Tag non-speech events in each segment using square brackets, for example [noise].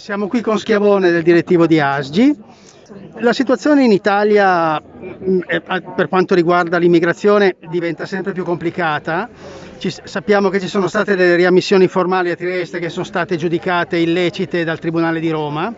Siamo qui con Schiavone del direttivo di Asgi. La situazione in Italia mm, per quanto riguarda l'immigrazione diventa sempre più complicata. Ci, sappiamo che ci sono state delle riammissioni formali a Trieste che sono state giudicate illecite dal Tribunale di Roma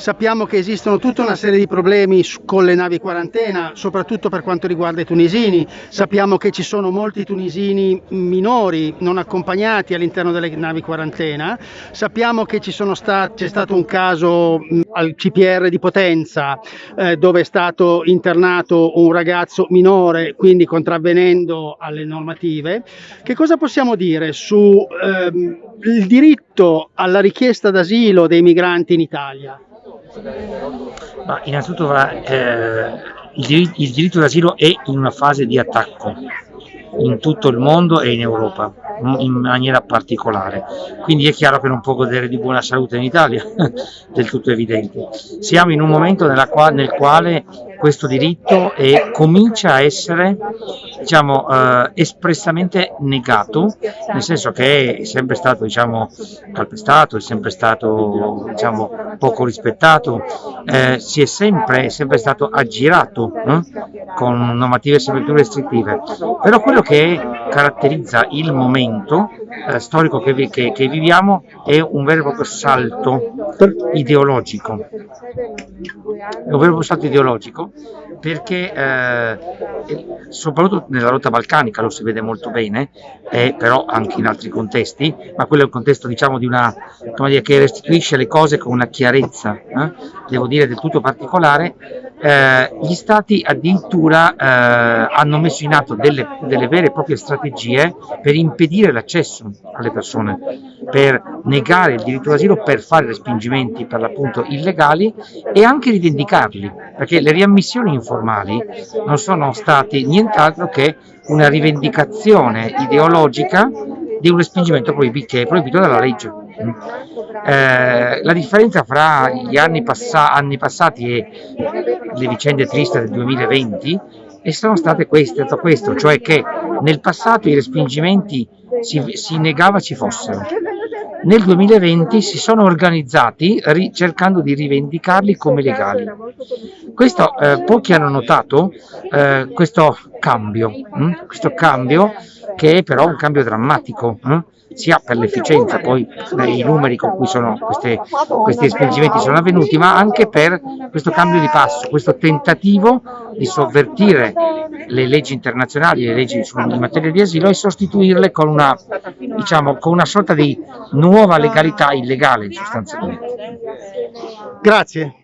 Sappiamo che esistono tutta una serie di problemi con le navi quarantena, soprattutto per quanto riguarda i tunisini. Sappiamo che ci sono molti tunisini minori non accompagnati all'interno delle navi quarantena. Sappiamo che c'è stato un caso al CPR di Potenza eh, dove è stato internato un ragazzo minore, quindi contravvenendo alle normative. Che cosa possiamo dire sul ehm, diritto alla richiesta d'asilo dei migranti in Italia? Ma innanzitutto eh, il, diritto, il diritto d'asilo è in una fase di attacco in tutto il mondo e in Europa in maniera particolare. Quindi è chiaro che non può godere di buona salute in Italia [laughs] del tutto evidente. Siamo in un momento qua, nel quale questo diritto e comincia a essere diciamo, eh, espressamente negato, nel senso che è sempre stato diciamo, calpestato, è sempre stato diciamo, poco rispettato, eh, si è sempre, è sempre stato aggirato eh, con normative sempre più restrittive. Però quello che caratterizza il momento eh, storico che, vi, che, che, viviamo è un vero e proprio salto ideologico. È un vero e proprio salto ideologico perché eh, soprattutto nella rotta balcanica lo si vede molto bene, eh, però anche in altri contesti, ma quello è un contesto diciamo di una, dire, che restituisce le cose con una chiarezza, eh, devo dire del tutto particolare, eh, gli stati addirittura eh, hanno messo in atto delle, delle, vere e proprie strategie per impedire l'accesso alle persone, per negare il diritto d'asilo, per fare respingimenti per l'appunto illegali e anche rivendicarli, perché le riammissioni informali non sono stati nient'altro che una rivendicazione ideologica di un respingimento che è proibito dalla legge. Eh, la differenza fra gli anni, passa anni, passati e le vicende tristi del 2020 e sono state queste, questo, cioè che nel passato i respingimenti si, si negava ci fossero. Nel 2020 si sono organizzati cercando di rivendicarli come legali. Questo, eh, pochi hanno notato eh, questo cambio, hm? questo cambio che è però un cambio drammatico. Hm? sia per l'efficienza, poi i numeri con cui sono queste, questi respingimenti sono avvenuti, ma anche per questo cambio di passo, questo tentativo di sovvertire le leggi internazionali, le leggi in materia di asilo e sostituirle con una, diciamo, con una sorta di nuova legalità illegale sostanzialmente. Grazie.